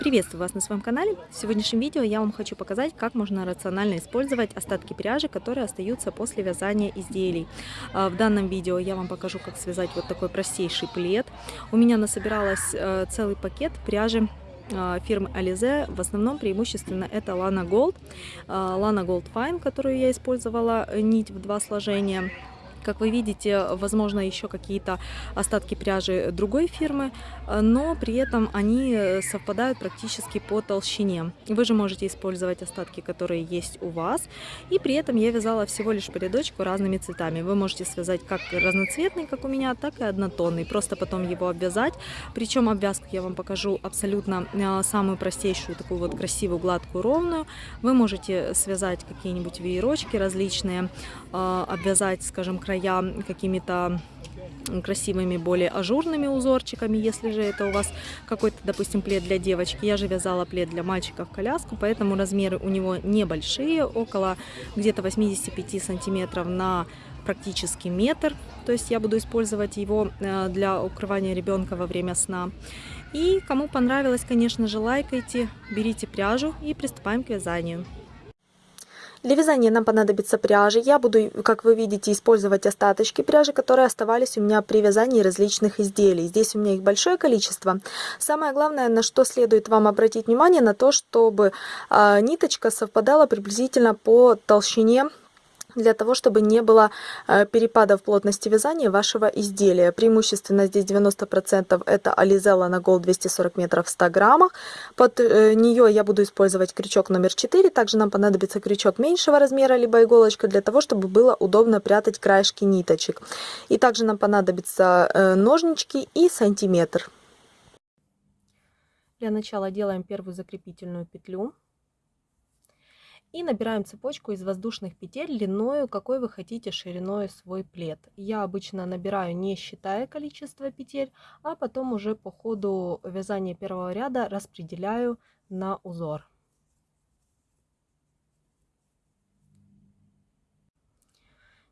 Приветствую вас на своем канале. В сегодняшнем видео я вам хочу показать, как можно рационально использовать остатки пряжи, которые остаются после вязания изделий. А, в данном видео я вам покажу, как связать вот такой простейший плед. У меня насобиралось э, целый пакет пряжи а, фирмы Alize. В основном преимущественно это Lana Gold. А, Lana Gold Fine, которую я использовала, э, нить в два сложения. Как вы видите, возможно, еще какие-то остатки пряжи другой фирмы, но при этом они совпадают практически по толщине. Вы же можете использовать остатки, которые есть у вас. И при этом я вязала всего лишь по рядочку разными цветами. Вы можете связать как разноцветный, как у меня, так и однотонный. Просто потом его обвязать. Причем обвязку я вам покажу абсолютно а, самую простейшую, такую вот красивую, гладкую, ровную. Вы можете связать какие-нибудь веерочки различные, а, обвязать, скажем, края какими-то красивыми, более ажурными узорчиками, если же это у вас какой-то, допустим, плед для девочки. Я же вязала плед для мальчика в коляску, поэтому размеры у него небольшие, около где-то 85 сантиметров на практически метр. То есть я буду использовать его э, для укрывания ребенка во время сна. И кому понравилось, конечно же, лайкайте, берите пряжу и приступаем к вязанию. Для вязания нам понадобится пряжа. Я буду, как вы видите, использовать остаточки пряжи, которые оставались у меня при вязании различных изделий. Здесь у меня их большое количество. Самое главное, на что следует вам обратить внимание, на то, чтобы э, ниточка совпадала приблизительно по толщине для того, чтобы не было э, перепадов плотности вязания вашего изделия. Преимущественно здесь 90% это Alizella на Gold 240 метров в 100 граммах. Под э, нее я буду использовать крючок номер 4. Также нам понадобится крючок меньшего размера, либо иголочка, для того, чтобы было удобно прятать краешки ниточек. И также нам понадобятся э, ножнички и сантиметр. Для начала делаем первую закрепительную петлю. И набираем цепочку из воздушных петель длиною, какой вы хотите шириной свой плед. Я обычно набираю не считая количество петель, а потом уже по ходу вязания первого ряда распределяю на узор.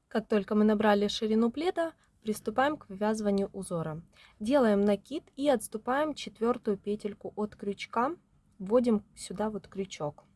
Как только мы набрали ширину пледа, приступаем к вывязыванию узора. Делаем накид и отступаем четвертую петельку от крючка, вводим сюда вот крючок.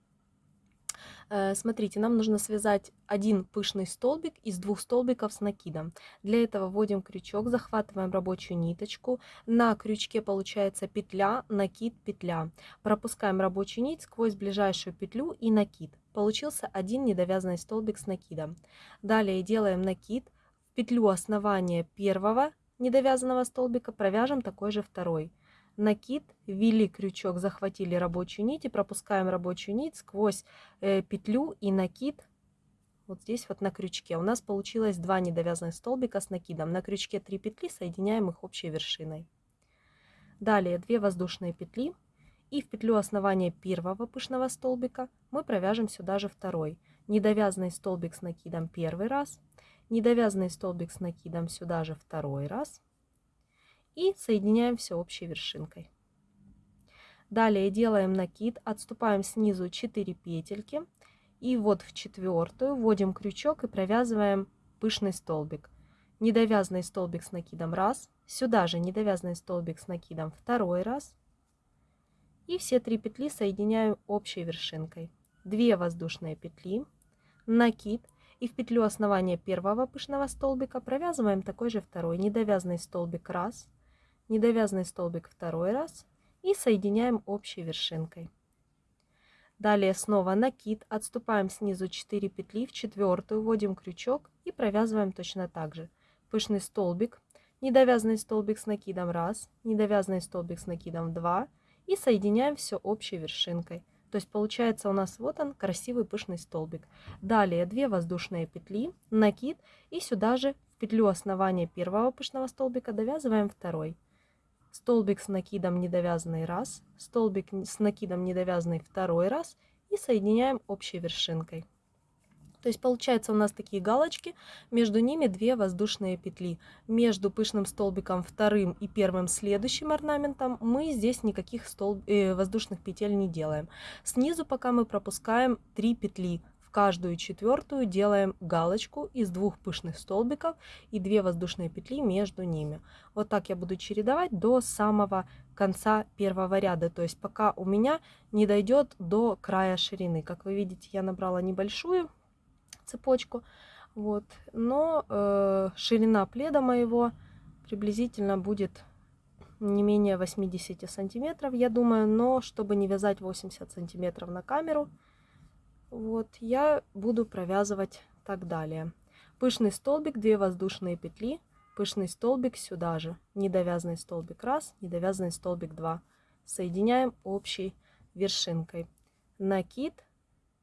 Э, смотрите, нам нужно связать один пышный столбик из двух столбиков с накидом. Для этого вводим крючок, захватываем рабочую ниточку. На крючке получается петля, накид, петля. Пропускаем рабочую нить сквозь ближайшую петлю и накид. Получился один недовязанный столбик с накидом. Далее делаем накид. В петлю основания первого недовязанного столбика провяжем такой же второй накид, ввели крючок, захватили рабочую нить и пропускаем рабочую нить сквозь э, петлю и накид вот здесь вот на крючке. У нас получилось два недовязанных столбика с накидом. На крючке 3 петли, соединяем их общей вершиной. Далее 2 воздушные петли. И в петлю основания первого пышного столбика мы провяжем сюда же второй. Недовязанный столбик с накидом первый раз. Недовязанный столбик с накидом сюда же второй раз и соединяем все общей вершинкой. Далее делаем накид, отступаем снизу 4 петельки и вот в четвертую вводим крючок и провязываем пышный столбик. Недовязанный столбик с накидом раз, сюда же недовязанный столбик с накидом второй раз и все три петли соединяю общей вершинкой. 2 воздушные петли, накид и в петлю основания первого пышного столбика провязываем такой же второй недовязанный столбик раз, недовязанный столбик второй раз и соединяем общей вершинкой. Далее снова накид, отступаем снизу 4 петли, в четвертую вводим крючок и провязываем точно так же. Пышный столбик, недовязанный столбик с накидом раз, недовязанный столбик с накидом 2 и соединяем все общей вершинкой. То есть получается у нас вот он красивый пышный столбик. Далее 2 воздушные петли, накид и сюда же в петлю основания первого пышного столбика довязываем второй столбик с накидом недовязанный раз, столбик с накидом недовязанный второй раз и соединяем общей вершинкой. То есть получается у нас такие галочки, между ними две воздушные петли. Между пышным столбиком вторым и первым следующим орнаментом мы здесь никаких столб... э, воздушных петель не делаем. Снизу пока мы пропускаем 3 петли каждую четвертую делаем галочку из двух пышных столбиков и 2 воздушные петли между ними. Вот так я буду чередовать до самого конца первого ряда, то есть пока у меня не дойдет до края ширины. Как вы видите, я набрала небольшую цепочку, вот, но э, ширина пледа моего приблизительно будет не менее 80 сантиметров, я думаю, но чтобы не вязать 80 сантиметров на камеру, вот, я буду провязывать так далее. Пышный столбик, 2 воздушные петли, пышный столбик сюда же, недовязанный столбик раз, недовязанный столбик 2. Соединяем общей вершинкой. Накид,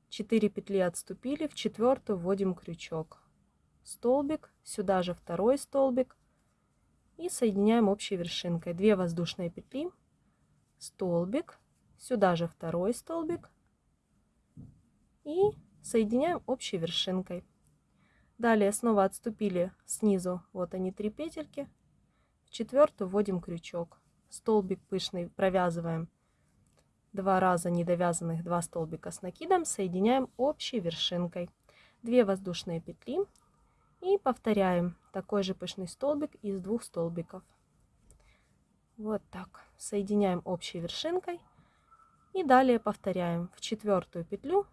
4 петли отступили, в четвертую вводим крючок. Столбик, сюда же второй столбик, и соединяем общей вершинкой. 2 воздушные петли, столбик, сюда же второй столбик и соединяем общей вершинкой. Далее снова отступили снизу, вот они три петельки, в четвертую вводим крючок, столбик пышный провязываем два раза недовязанных 2 столбика с накидом, соединяем общей вершинкой. 2 воздушные петли и повторяем такой же пышный столбик из двух столбиков. Вот так. Соединяем общей вершинкой. И далее повторяем в четвертую петлю.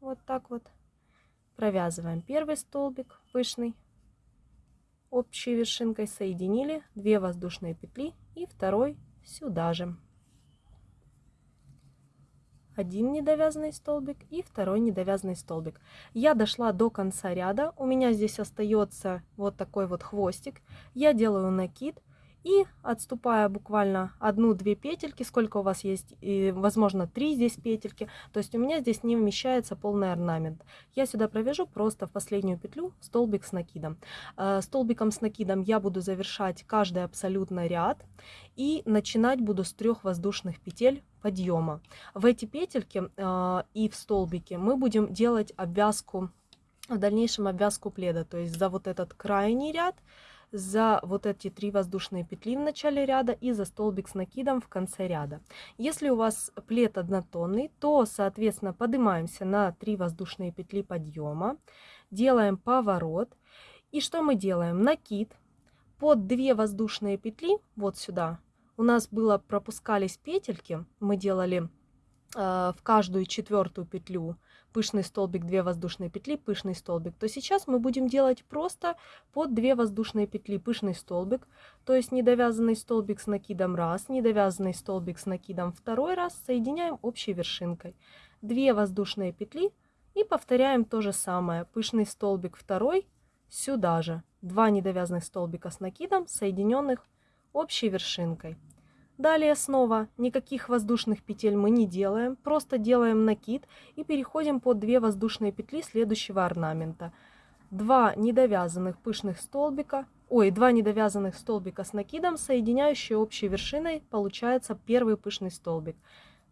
Вот так вот. Провязываем первый столбик пышный. Общей вершинкой соединили 2 воздушные петли и второй сюда же один недовязанный столбик и второй недовязанный столбик. Я дошла до конца ряда, у меня здесь остается вот такой вот хвостик. Я делаю накид и отступая буквально одну-две петельки, сколько у вас есть, и, возможно, три здесь петельки, то есть у меня здесь не вмещается полный орнамент. Я сюда провяжу просто в последнюю петлю столбик с накидом. Э, столбиком с накидом я буду завершать каждый абсолютно ряд и начинать буду с трех воздушных петель подъема. В эти петельки э, и в столбике мы будем делать обвязку, в дальнейшем обвязку пледа, то есть за вот этот крайний ряд, за вот эти три воздушные петли в начале ряда и за столбик с накидом в конце ряда. Если у вас плед однотонный, то, соответственно, поднимаемся на 3 воздушные петли подъема, делаем поворот. И что мы делаем? Накид под 2 воздушные петли, вот сюда, у нас было пропускались петельки, мы делали э, в каждую четвертую петлю пышный столбик, 2 воздушные петли, пышный столбик, то сейчас мы будем делать просто под 2 воздушные петли пышный столбик, то есть недовязанный столбик с накидом раз, недовязанный столбик с накидом второй раз, соединяем общей вершинкой. 2 воздушные петли и повторяем то же самое, пышный столбик второй, сюда же, 2 недовязанных столбика с накидом, соединенных общей вершинкой. Далее снова никаких воздушных петель мы не делаем, просто делаем накид и переходим под 2 воздушные петли следующего орнамента. 2 недовязанных пышных столбика, ой, 2 недовязанных столбика с накидом, соединяющие общей вершиной, получается первый пышный столбик.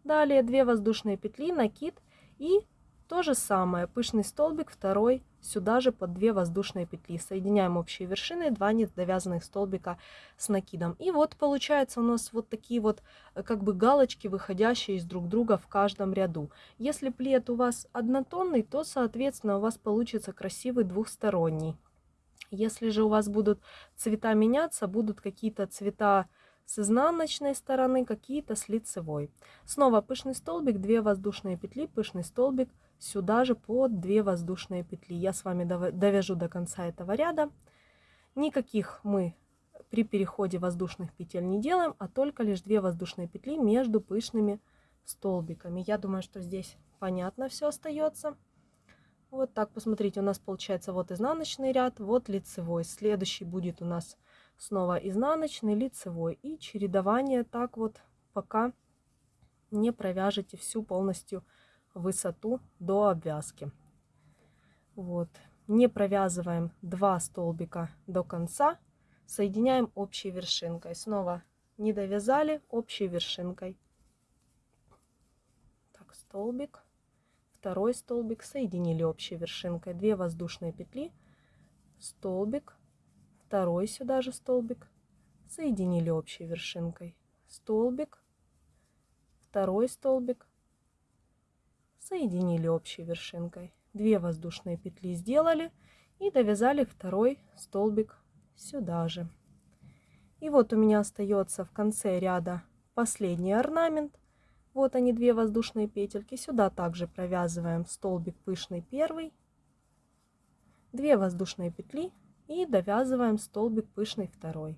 Далее 2 воздушные петли, накид и то же самое, пышный столбик, второй, сюда же под 2 воздушные петли. Соединяем общие вершины, 2 недовязанных столбика с накидом. И вот получается у нас вот такие вот э, как бы галочки, выходящие из друг друга в каждом ряду. Если плед у вас однотонный, то, соответственно, у вас получится красивый двухсторонний. Если же у вас будут цвета меняться, будут какие-то цвета с изнаночной стороны, какие-то с лицевой. Снова пышный столбик, 2 воздушные петли, пышный столбик, сюда же под 2 воздушные петли. Я с вами довяжу до конца этого ряда. Никаких мы при переходе воздушных петель не делаем, а только лишь 2 воздушные петли между пышными столбиками. Я думаю, что здесь понятно все остается. Вот так, посмотрите, у нас получается вот изнаночный ряд, вот лицевой. Следующий будет у нас снова изнаночный, лицевой. И чередование так вот, пока не провяжете всю полностью высоту до обвязки. Вот. Не провязываем 2 столбика до конца, соединяем общей вершинкой. Снова не довязали общей вершинкой. Так, столбик, второй столбик, соединили общей вершинкой. 2 воздушные петли, столбик, второй сюда же столбик, соединили общей вершинкой. Столбик, второй столбик, соединили общей вершинкой. 2 воздушные петли сделали и довязали второй столбик сюда же. И вот у меня остается в конце ряда последний орнамент. Вот они, две воздушные петельки. Сюда также провязываем столбик пышный первый, 2 воздушные петли и довязываем столбик пышный второй.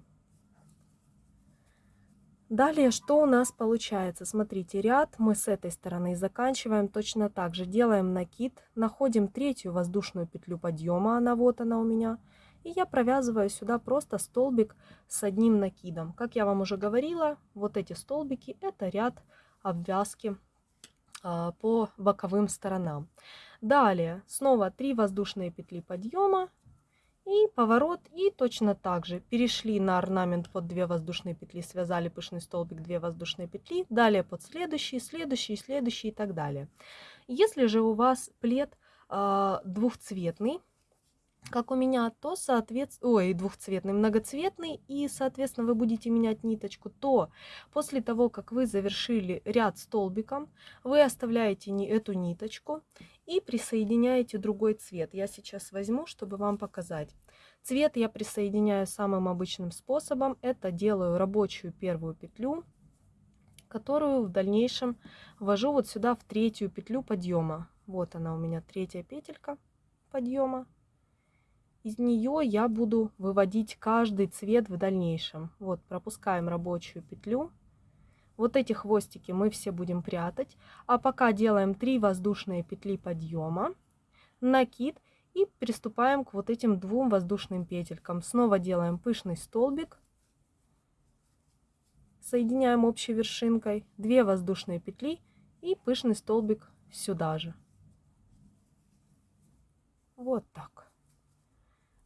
Далее, что у нас получается? Смотрите, ряд мы с этой стороны заканчиваем точно так же. Делаем накид, находим третью воздушную петлю подъема, она вот она у меня. И я провязываю сюда просто столбик с одним накидом. Как я вам уже говорила, вот эти столбики это ряд обвязки а, по боковым сторонам. Далее снова 3 воздушные петли подъема и поворот. И точно так же перешли на орнамент под 2 воздушные петли, связали пышный столбик 2 воздушные петли. Далее под следующий, следующий, следующий и так далее. Если же у вас плед э, двухцветный, как у меня, то соответственно, ой, двухцветный, многоцветный, и, соответственно, вы будете менять ниточку, то после того, как вы завершили ряд столбиком, вы оставляете не эту ниточку и присоединяете другой цвет. Я сейчас возьму, чтобы вам показать. Цвет я присоединяю самым обычным способом. Это делаю рабочую первую петлю, которую в дальнейшем ввожу вот сюда в третью петлю подъема. Вот она у меня третья петелька подъема из нее я буду выводить каждый цвет в дальнейшем. Вот, пропускаем рабочую петлю. Вот эти хвостики мы все будем прятать. А пока делаем 3 воздушные петли подъема, накид и приступаем к вот этим двум воздушным петелькам. Снова делаем пышный столбик. Соединяем общей вершинкой 2 воздушные петли и пышный столбик сюда же. Вот так.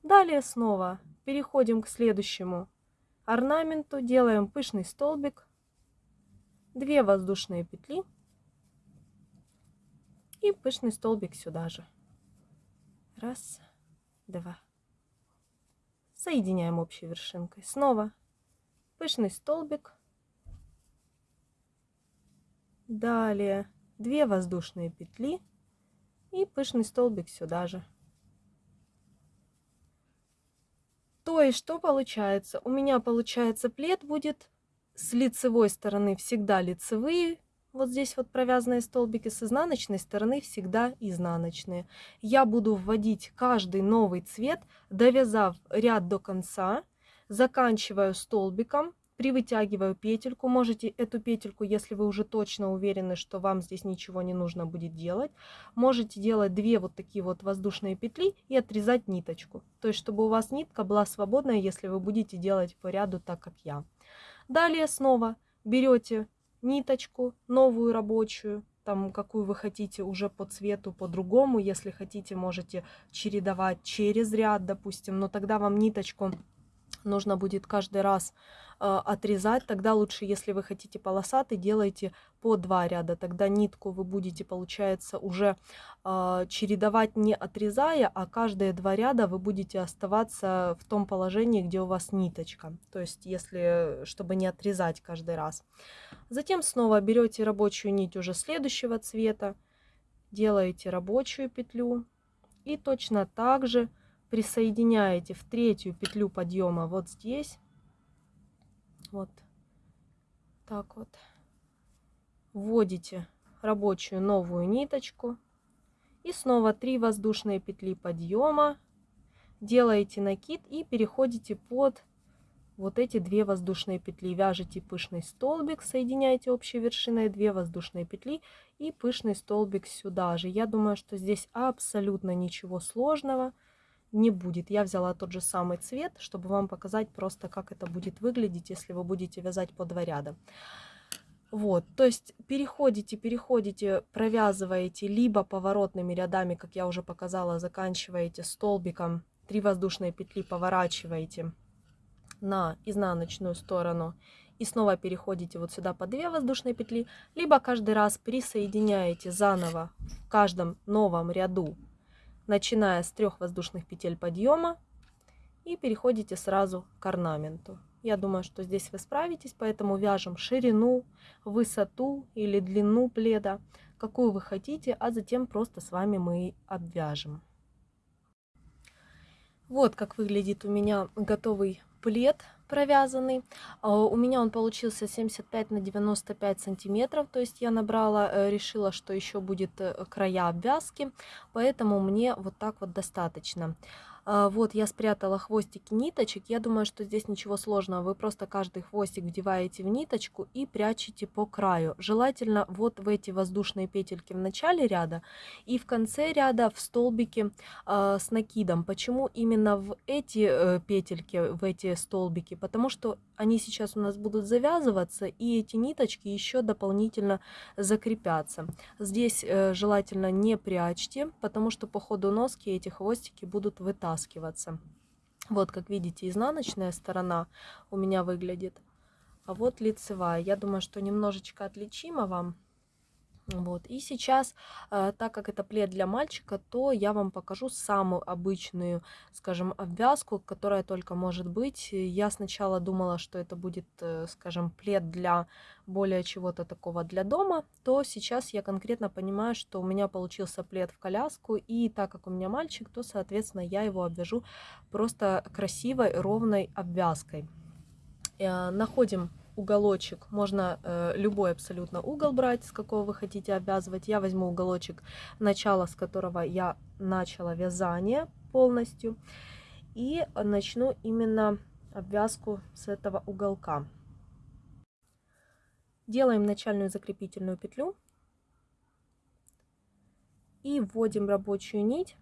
Далее снова переходим к следующему орнаменту, делаем пышный столбик, 2 воздушные петли и пышный столбик сюда же. Раз, два. Соединяем общей вершинкой. Снова пышный столбик. Далее 2 воздушные петли и пышный столбик сюда же. То есть, что получается? У меня, получается, плед будет с лицевой стороны всегда лицевые, вот здесь вот провязанные столбики, с изнаночной стороны всегда изнаночные. Я буду вводить каждый новый цвет, довязав ряд до конца, заканчиваю столбиком, привытягиваю петельку. Можете эту петельку, если вы уже точно уверены, что вам здесь ничего не нужно будет делать, можете делать две вот такие вот воздушные петли и отрезать ниточку. То есть, чтобы у вас нитка была свободная, если вы будете делать по ряду так, как я. Далее снова берете ниточку, новую рабочую, там какую вы хотите уже по цвету по-другому. Если хотите, можете чередовать через ряд, допустим, но тогда вам ниточку нужно будет каждый раз э, отрезать. Тогда лучше, если вы хотите полосатый, делайте по два ряда. Тогда нитку вы будете, получается, уже э, чередовать не отрезая, а каждые два ряда вы будете оставаться в том положении, где у вас ниточка. То есть, если, чтобы не отрезать каждый раз. Затем снова берете рабочую нить уже следующего цвета, делаете рабочую петлю и точно так же присоединяете в третью петлю подъема вот здесь. Вот так вот. Вводите рабочую новую ниточку. И снова 3 воздушные петли подъема. Делаете накид и переходите под вот эти две воздушные петли. Вяжете пышный столбик, соединяете общей вершиной 2 воздушные петли и пышный столбик сюда же. Я думаю, что здесь абсолютно ничего сложного не будет. Я взяла тот же самый цвет, чтобы вам показать просто, как это будет выглядеть, если вы будете вязать по два ряда. Вот, то есть переходите, переходите, провязываете либо поворотными рядами, как я уже показала, заканчиваете столбиком, 3 воздушные петли поворачиваете на изнаночную сторону и снова переходите вот сюда по 2 воздушные петли, либо каждый раз присоединяете заново в каждом новом ряду начиная с трех воздушных петель подъема и переходите сразу к орнаменту. Я думаю, что здесь вы справитесь, поэтому вяжем ширину, высоту или длину пледа, какую вы хотите, а затем просто с вами мы обвяжем. Вот как выглядит у меня готовый плед провязанный. А, у меня он получился 75 на 95 сантиметров, то есть я набрала, э, решила, что еще будет э, края обвязки, поэтому мне вот так вот достаточно. А, вот я спрятала хвостики ниточек. Я думаю, что здесь ничего сложного. Вы просто каждый хвостик вдеваете в ниточку и прячете по краю. Желательно вот в эти воздушные петельки в начале ряда и в конце ряда в столбике э, с накидом. Почему именно в эти э, петельки, в эти столбики? Потому что они сейчас у нас будут завязываться, и эти ниточки еще дополнительно закрепятся. Здесь э, желательно не прячьте, потому что по ходу носки эти хвостики будут вытаскиваться. Вот, как видите, изнаночная сторона у меня выглядит, а вот лицевая. Я думаю, что немножечко отличимо вам вот. И сейчас, э, так как это плед для мальчика, то я вам покажу самую обычную, скажем, обвязку, которая только может быть. Я сначала думала, что это будет, э, скажем, плед для более чего-то такого для дома, то сейчас я конкретно понимаю, что у меня получился плед в коляску, и так как у меня мальчик, то, соответственно, я его обвяжу просто красивой ровной обвязкой. Э, находим уголочек, можно э, любой абсолютно угол брать, с какого вы хотите обвязывать. Я возьму уголочек, начало с которого я начала вязание полностью. И начну именно обвязку с этого уголка. Делаем начальную закрепительную петлю. И вводим рабочую нить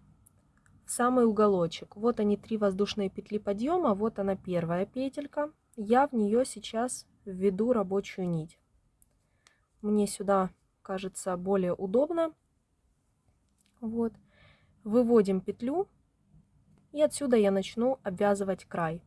в самый уголочек. Вот они три воздушные петли подъема, вот она первая петелька. Я в нее сейчас введу рабочую нить. Мне сюда кажется более удобно. Вот. Выводим петлю. И отсюда я начну обвязывать край.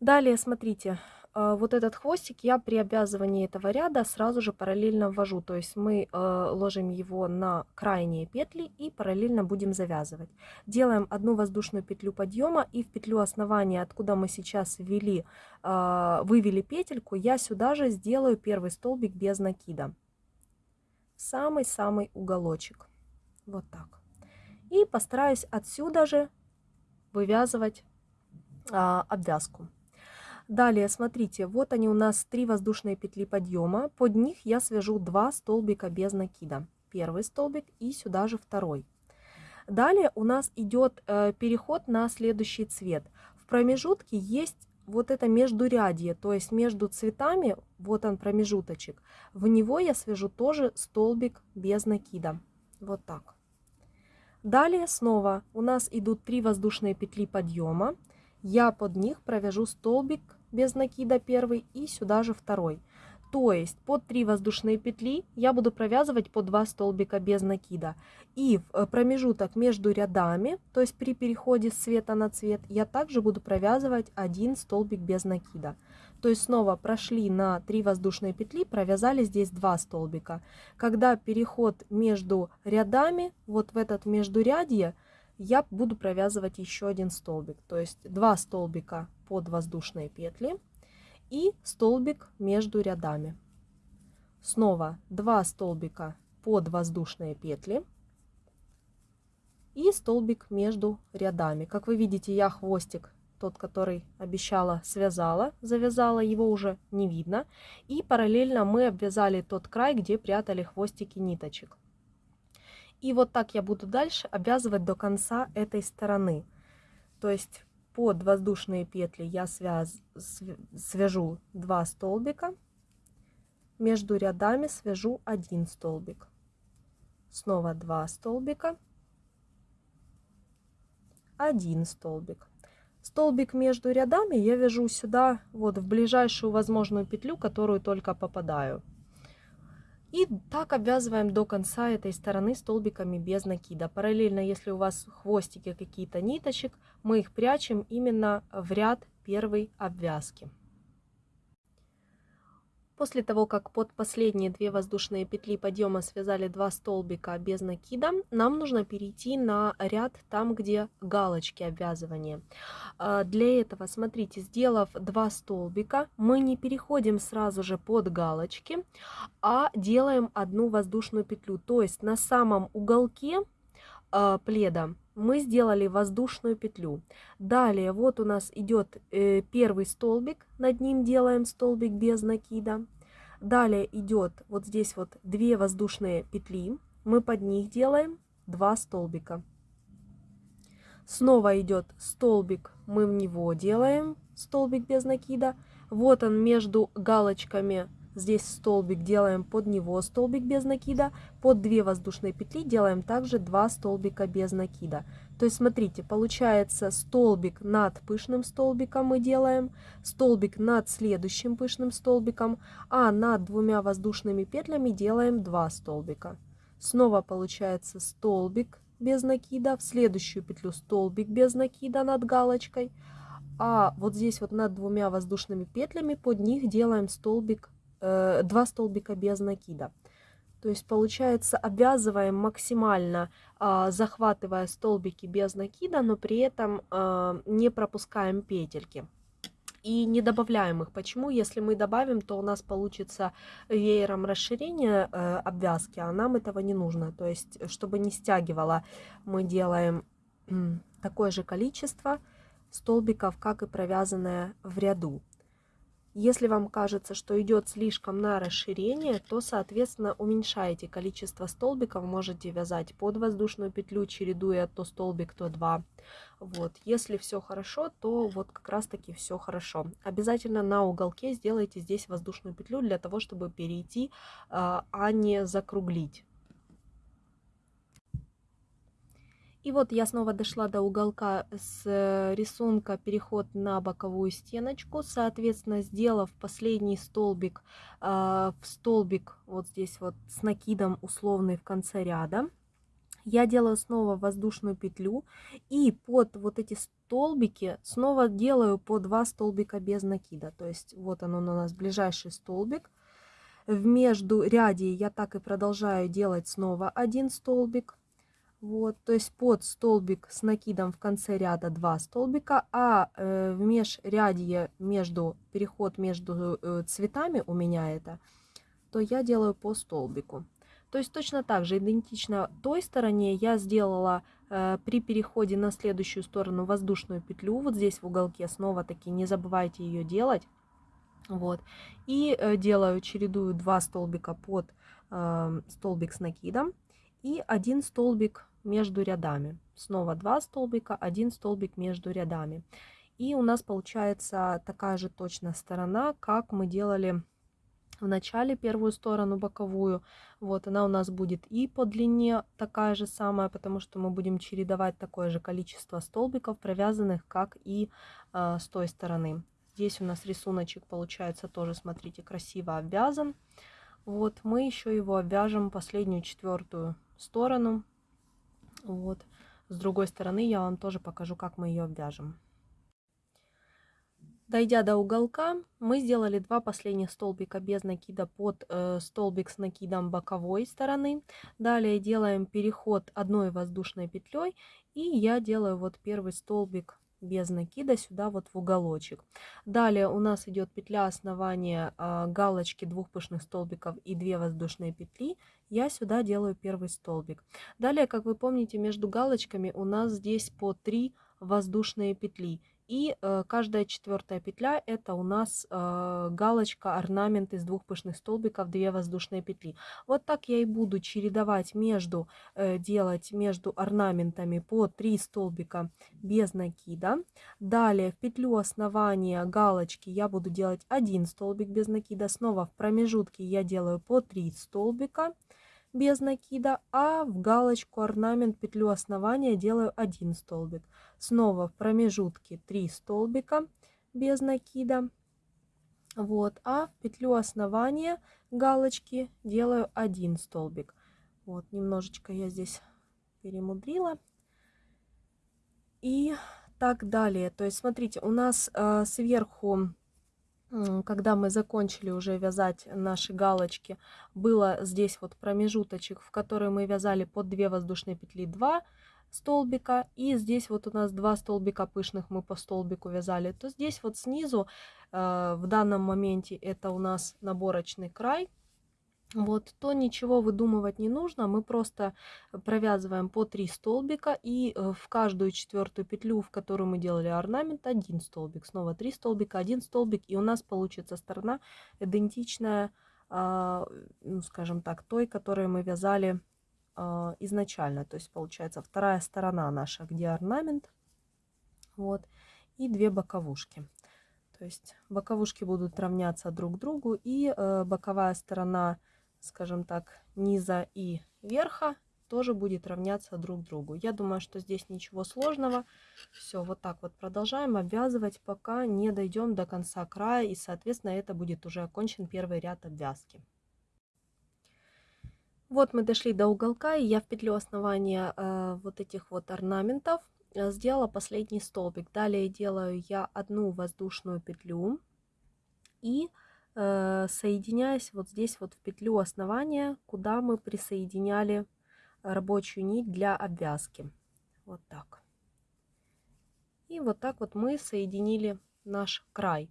Далее, смотрите, вот этот хвостик я при обвязывании этого ряда сразу же параллельно ввожу. То есть мы а, ложим его на крайние петли и параллельно будем завязывать. Делаем одну воздушную петлю подъема и в петлю основания, откуда мы сейчас ввели, а, вывели петельку, я сюда же сделаю первый столбик без накида. Самый-самый уголочек. Вот так. И постараюсь отсюда же вывязывать обвязку. Далее, смотрите, вот они у нас три воздушные петли подъема. Под них я свяжу два столбика без накида. Первый столбик и сюда же второй. Далее у нас идет э, переход на следующий цвет. В промежутке есть вот это междурядье, то есть между цветами, вот он промежуточек. В него я свяжу тоже столбик без накида. Вот так. Далее снова у нас идут три воздушные петли подъема. Я под них провяжу столбик без накида первый и сюда же второй. То есть под 3 воздушные петли я буду провязывать по 2 столбика без накида. И в э, промежуток между рядами, то есть при переходе с цвета на цвет, я также буду провязывать один столбик без накида. То есть снова прошли на 3 воздушные петли, провязали здесь 2 столбика. Когда переход между рядами, вот в этот междурядье, я буду провязывать еще один столбик. То есть 2 столбика под воздушные петли и столбик между рядами. Снова 2 столбика под воздушные петли и столбик между рядами. Как вы видите, я хвостик, тот, который обещала, связала, завязала, его уже не видно. И параллельно мы обвязали тот край, где прятали хвостики ниточек. И вот так я буду дальше обвязывать до конца этой стороны. То есть под воздушные петли я связ, свяжу 2 столбика, между рядами свяжу один столбик, снова 2 столбика, один столбик. Столбик между рядами я вяжу сюда, вот в ближайшую возможную петлю, которую только попадаю. И так обвязываем до конца этой стороны столбиками без накида. Параллельно, если у вас хвостики какие-то ниточек, мы их прячем именно в ряд первой обвязки. После того, как под последние две воздушные петли подъема связали два столбика без накида, нам нужно перейти на ряд там, где галочки обвязывания. А, для этого, смотрите, сделав два столбика, мы не переходим сразу же под галочки, а делаем одну воздушную петлю. То есть на самом уголке а, пледа мы сделали воздушную петлю. Далее вот у нас идет э, первый столбик, над ним делаем столбик без накида. Далее идет вот здесь вот две воздушные петли, мы под них делаем два столбика. Снова идет столбик, мы в него делаем столбик без накида. Вот он между галочками Здесь столбик делаем под него столбик без накида. Под 2 воздушные петли делаем также 2 столбика без накида. То есть смотрите, получается столбик над пышным столбиком мы делаем, столбик над следующим пышным столбиком, а над двумя воздушными петлями делаем 2 столбика. Снова получается столбик без накида, в следующую петлю столбик без накида над галочкой, а вот здесь вот над двумя воздушными петлями под них делаем столбик э, два столбика без накида. То есть получается обвязываем максимально, э, захватывая столбики без накида, но при этом э, не пропускаем петельки. И не добавляем их. Почему? Если мы добавим, то у нас получится веером расширение э, обвязки, а нам этого не нужно. То есть, чтобы не стягивало, мы делаем такое же количество столбиков, как и провязанное в ряду. Если вам кажется, что идет слишком на расширение, то, соответственно, уменьшаете количество столбиков, можете вязать под воздушную петлю, чередуя то столбик, то два. Вот. Если все хорошо, то вот как раз таки все хорошо. Обязательно на уголке сделайте здесь воздушную петлю для того, чтобы перейти, а, а не закруглить. И вот я снова дошла до уголка с э, рисунка переход на боковую стеночку. Соответственно, сделав последний столбик э, в столбик вот здесь вот с накидом условный в конце ряда, я делаю снова воздушную петлю и под вот эти столбики снова делаю по два столбика без накида. То есть вот он у нас ближайший столбик. В между ряде я так и продолжаю делать снова один столбик вот, то есть под столбик с накидом в конце ряда 2 столбика, а э, в межрядье между, переход между э, цветами у меня это, то я делаю по столбику. То есть точно так же, идентично той стороне я сделала э, при переходе на следующую сторону воздушную петлю, вот здесь в уголке, снова таки не забывайте ее делать. Вот, и э, делаю, чередую 2 столбика под э, столбик с накидом и один столбик между рядами. Снова два столбика, один столбик между рядами. И у нас получается такая же точно сторона, как мы делали в начале первую сторону боковую. Вот она у нас будет и по длине такая же самая, потому что мы будем чередовать такое же количество столбиков, провязанных, как и э, с той стороны. Здесь у нас рисуночек получается тоже, смотрите, красиво обвязан. Вот мы еще его обвяжем последнюю четвертую сторону вот. С другой стороны я вам тоже покажу, как мы ее обвяжем. Дойдя до уголка, мы сделали два последних столбика без накида под э, столбик с накидом боковой стороны. Далее делаем переход одной воздушной петлей и я делаю вот первый столбик без накида сюда вот в уголочек. Далее у нас идет петля основания а, галочки двух пышных столбиков и 2 воздушные петли. Я сюда делаю первый столбик. Далее, как вы помните, между галочками у нас здесь по 3 воздушные петли. И э, каждая четвертая петля это у нас э, галочка, орнамент из двух пышных столбиков, две воздушные петли. Вот так я и буду чередовать между, э, делать между орнаментами по 3 столбика без накида. Далее в петлю основания галочки я буду делать один столбик без накида. Снова в промежутке я делаю по 3 столбика без накида, а в галочку орнамент петлю основания делаю один столбик. Снова в промежутке 3 столбика без накида. Вот, а в петлю основания галочки делаю один столбик. Вот, немножечко я здесь перемудрила. И так далее. То есть, смотрите, у нас э, сверху когда мы закончили уже вязать наши галочки, было здесь вот промежуточек, в который мы вязали под 2 воздушные петли 2 столбика, и здесь вот у нас два столбика пышных мы по столбику вязали, то здесь вот снизу э, в данном моменте это у нас наборочный край, вот, то ничего выдумывать не нужно, мы просто провязываем по 3 столбика и э, в каждую четвертую петлю, в которую мы делали орнамент, один столбик, снова 3 столбика, один столбик, и у нас получится сторона идентичная, а, ну, скажем так, той, которую мы вязали а, изначально, то есть получается вторая сторона наша, где орнамент, вот, и две боковушки. То есть боковушки будут равняться друг другу, и э, боковая сторона скажем так, низа и верха тоже будет равняться друг другу. Я думаю, что здесь ничего сложного. Все, вот так вот продолжаем обвязывать, пока не дойдем до конца края. И, соответственно, это будет уже окончен первый ряд обвязки. Вот мы дошли до уголка, и я в петлю основания э, вот этих вот орнаментов э, сделала последний столбик. Далее делаю я одну воздушную петлю и соединяясь вот здесь вот в петлю основания, куда мы присоединяли рабочую нить для обвязки. Вот так. И вот так вот мы соединили наш край.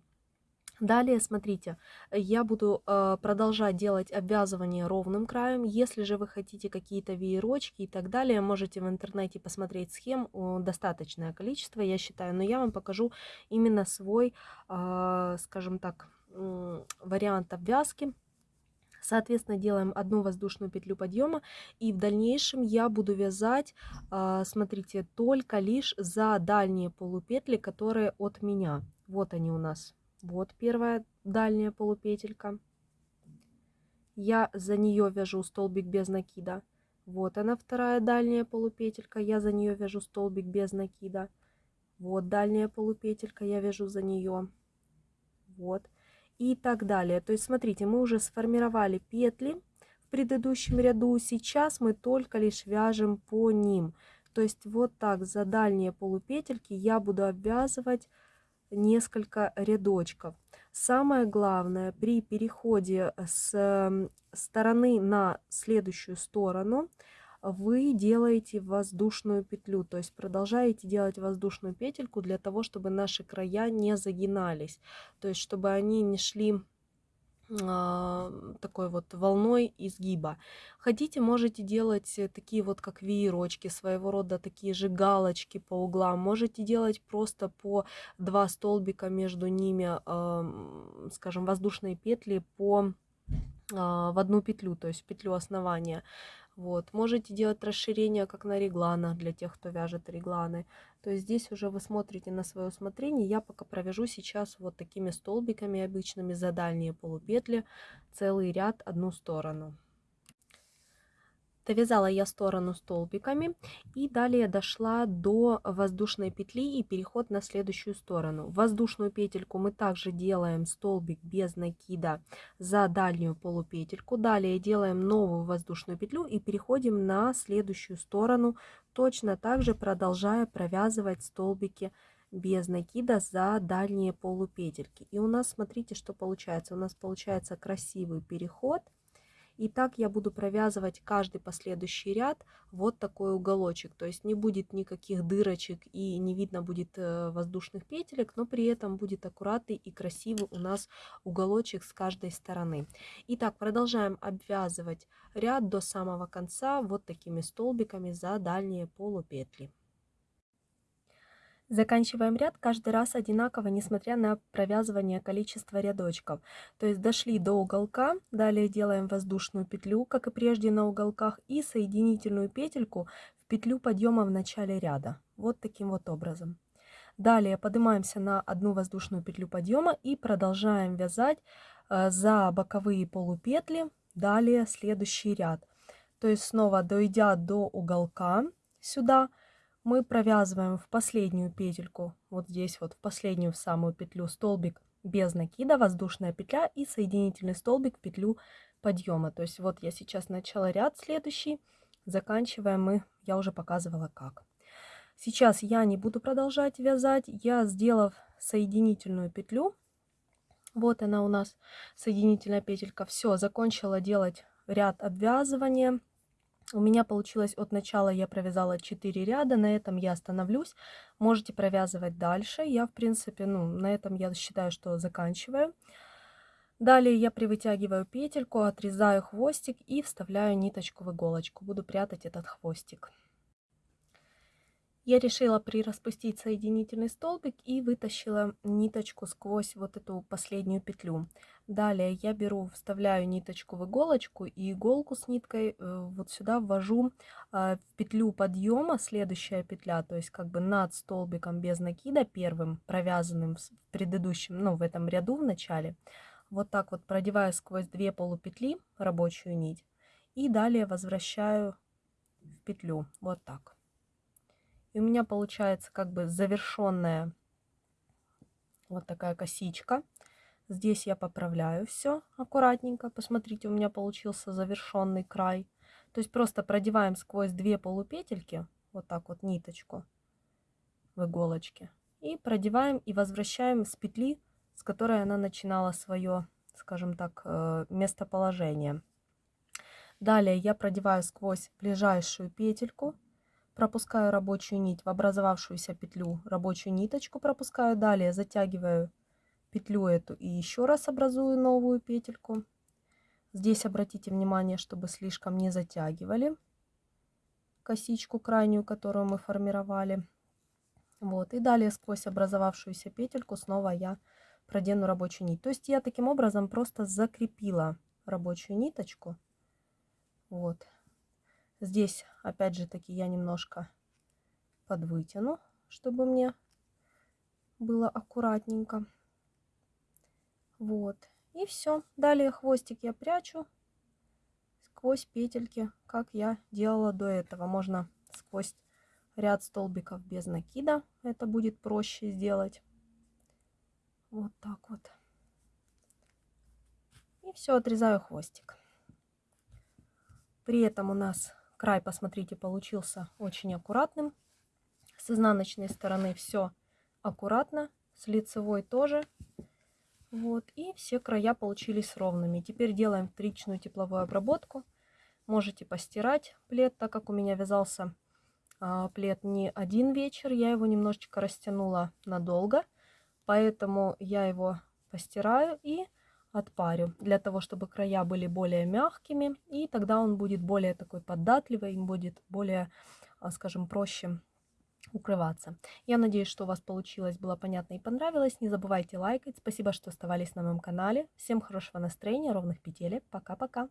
Далее, смотрите, я буду э, продолжать делать обвязывание ровным краем. Если же вы хотите какие-то веерочки и так далее, можете в интернете посмотреть схем, достаточное количество, я считаю. Но я вам покажу именно свой, э, скажем так, вариант обвязки. Соответственно, делаем одну воздушную петлю подъема. И в дальнейшем я буду вязать, а, смотрите, только лишь за дальние полупетли, которые от меня. Вот они у нас. Вот первая дальняя полупетелька. Я за нее вяжу столбик без накида. Вот она вторая дальняя полупетелька. Я за нее вяжу столбик без накида. Вот дальняя полупетелька. Я вяжу за нее. Вот и так далее. То есть, смотрите, мы уже сформировали петли в предыдущем ряду, сейчас мы только лишь вяжем по ним. То есть, вот так за дальние полупетельки я буду обвязывать несколько рядочков. Самое главное при переходе с стороны на следующую сторону – вы делаете воздушную петлю, то есть продолжаете делать воздушную петельку для того, чтобы наши края не загинались, то есть чтобы они не шли а, такой вот волной изгиба. Хотите, можете делать такие вот как веерочки, своего рода такие же галочки по углам. Можете делать просто по два столбика между ними, скажем, воздушные петли по а, в одну петлю, то есть петлю основания. Вот. Можете делать расширение, как на регланах, для тех, кто вяжет регланы. То есть здесь уже вы смотрите на свое усмотрение. Я пока провяжу сейчас вот такими столбиками обычными за дальние полупетли целый ряд одну сторону. Довязала я сторону столбиками и далее дошла до воздушной петли и переход на следующую сторону. Воздушную петельку мы также делаем столбик без накида за дальнюю полупетельку. Далее делаем новую воздушную петлю и переходим на следующую сторону, точно так же продолжая провязывать столбики без накида за дальние полупетельки. И у нас, смотрите, что получается. У нас получается красивый переход – и так я буду провязывать каждый последующий ряд вот такой уголочек. То есть не будет никаких дырочек и не видно будет э, воздушных петелек, но при этом будет аккуратный и красивый у нас уголочек с каждой стороны. Итак, продолжаем обвязывать ряд до самого конца вот такими столбиками за дальние полупетли. Заканчиваем ряд каждый раз одинаково, несмотря на провязывание количества рядочков. То есть дошли до уголка, далее делаем воздушную петлю, как и прежде на уголках, и соединительную петельку в петлю подъема в начале ряда. Вот таким вот образом. Далее поднимаемся на одну воздушную петлю подъема и продолжаем вязать э, за боковые полупетли, далее следующий ряд. То есть снова дойдя до уголка сюда, мы провязываем в последнюю петельку, вот здесь вот в последнюю в самую петлю столбик без накида, воздушная петля и соединительный столбик в петлю подъема. То есть вот я сейчас начала ряд следующий, заканчиваем мы, я уже показывала как. Сейчас я не буду продолжать вязать, я сделав соединительную петлю, Вот она у нас, соединительная петелька. Все, закончила делать ряд обвязывания. У меня получилось от начала я провязала 4 ряда, на этом я остановлюсь. Можете провязывать дальше. Я, в принципе, ну, на этом я считаю, что заканчиваю. Далее я привытягиваю петельку, отрезаю хвостик и вставляю ниточку в иголочку. Буду прятать этот хвостик. Я решила прираспустить соединительный столбик и вытащила ниточку сквозь вот эту последнюю петлю. Далее я беру, вставляю ниточку в иголочку и иголку с ниткой э, вот сюда ввожу а, в петлю подъема, следующая петля, то есть как бы над столбиком без накида первым провязанным в предыдущем, ну в этом ряду в начале. Вот так вот продеваю сквозь две полупетли рабочую нить и далее возвращаю в петлю, вот так. И у меня получается как бы завершенная вот такая косичка. Здесь я поправляю все аккуратненько. Посмотрите, у меня получился завершенный край. То есть просто продеваем сквозь две полупетельки, вот так вот ниточку в иголочке. И продеваем и возвращаем с петли, с которой она начинала свое, скажем так, э, местоположение. Далее я продеваю сквозь ближайшую петельку пропускаю рабочую нить в образовавшуюся петлю, рабочую ниточку пропускаю, далее затягиваю петлю эту и еще раз образую новую петельку. Здесь обратите внимание, чтобы слишком не затягивали косичку крайнюю, которую мы формировали. Вот, и далее сквозь образовавшуюся петельку снова я продену рабочую нить. То есть я таким образом просто закрепила рабочую ниточку. Вот, Здесь, опять же таки, я немножко подвытяну, чтобы мне было аккуратненько. Вот. И все. Далее хвостик я прячу сквозь петельки, как я делала до этого. Можно сквозь ряд столбиков без накида. Это будет проще сделать. Вот так вот. И все, отрезаю хвостик. При этом у нас Край, посмотрите, получился очень аккуратным. С изнаночной стороны все аккуратно, с лицевой тоже. Вот, и все края получились ровными. Теперь делаем вторичную тепловую обработку. Можете постирать плед, так как у меня вязался а, плед не один вечер. Я его немножечко растянула надолго, поэтому я его постираю и отпарю, для того, чтобы края были более мягкими, и тогда он будет более такой податливый, им будет более, а, скажем, проще укрываться. Я надеюсь, что у вас получилось, было понятно и понравилось. Не забывайте лайкать. Спасибо, что оставались на моем канале. Всем хорошего настроения, ровных петелек. Пока-пока.